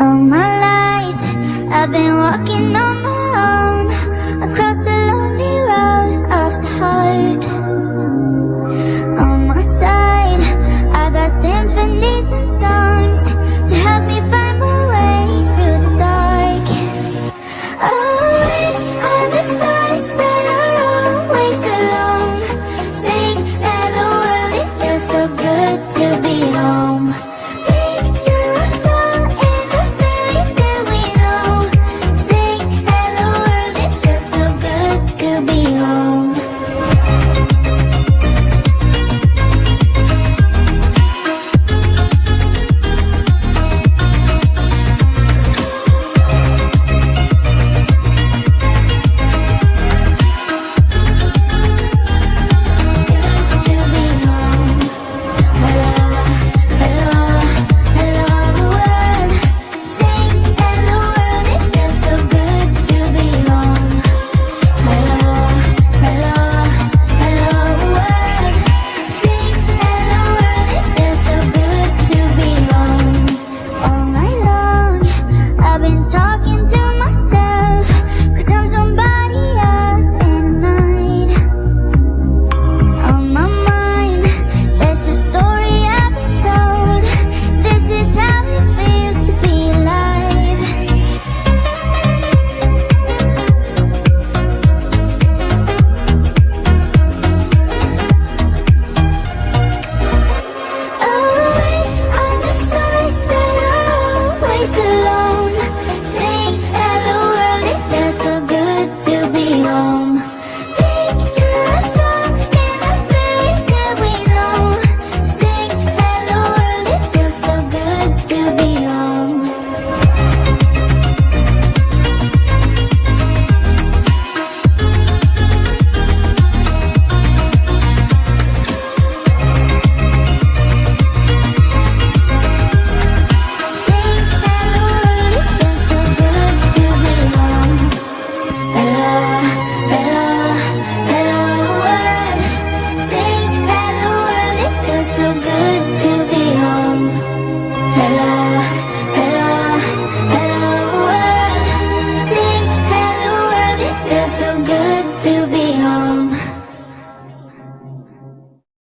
All my life, I've been walking on